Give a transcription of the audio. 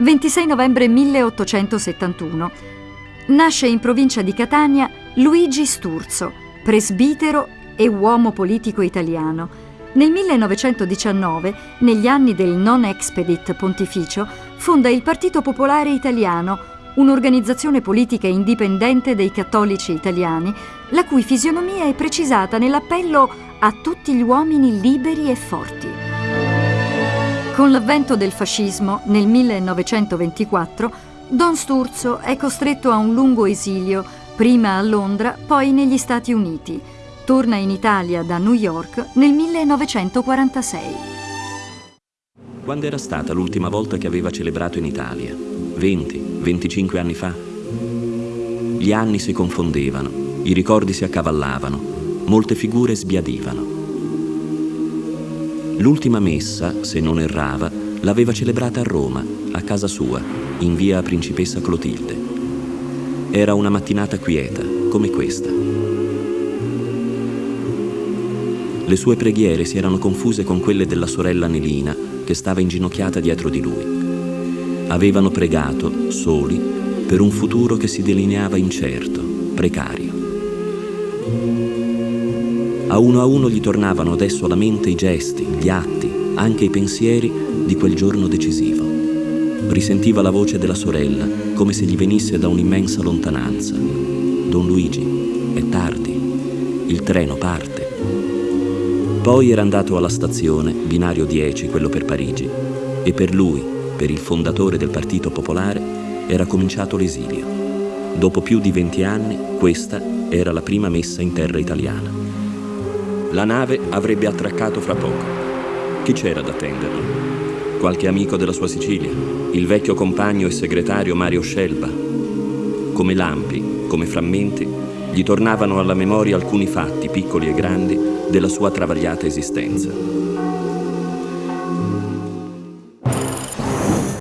26 novembre 1871. Nasce in provincia di Catania Luigi Sturzo, presbitero e uomo politico italiano. Nel 1919, negli anni del non expedit pontificio, fonda il Partito Popolare Italiano, un'organizzazione politica indipendente dei cattolici italiani, la cui fisionomia è precisata nell'appello a tutti gli uomini liberi e forti. Con l'avvento del fascismo nel 1924, Don Sturzo è costretto a un lungo esilio, prima a Londra, poi negli Stati Uniti. Torna in Italia da New York nel 1946. Quando era stata l'ultima volta che aveva celebrato in Italia? 20, 25 anni fa? Gli anni si confondevano, i ricordi si accavallavano, molte figure sbiadivano. L'ultima messa, se non errava, l'aveva celebrata a Roma, a casa sua, in via Principessa Clotilde. Era una mattinata quieta, come questa. Le sue preghiere si erano confuse con quelle della sorella Nelina, che stava inginocchiata dietro di lui. Avevano pregato, soli, per un futuro che si delineava incerto, precario. A uno a uno gli tornavano adesso alla mente i gesti, gli atti, anche i pensieri di quel giorno decisivo. Risentiva la voce della sorella come se gli venisse da un'immensa lontananza. Don Luigi, è tardi, il treno parte. Poi era andato alla stazione, binario 10, quello per Parigi, e per lui, per il fondatore del Partito Popolare, era cominciato l'esilio. Dopo più di 20 anni, questa era la prima messa in terra italiana. La nave avrebbe attraccato fra poco. Chi c'era ad attenderlo? Qualche amico della sua Sicilia? Il vecchio compagno e segretario Mario Scelba? Come lampi, come frammenti, gli tornavano alla memoria alcuni fatti, piccoli e grandi, della sua travagliata esistenza.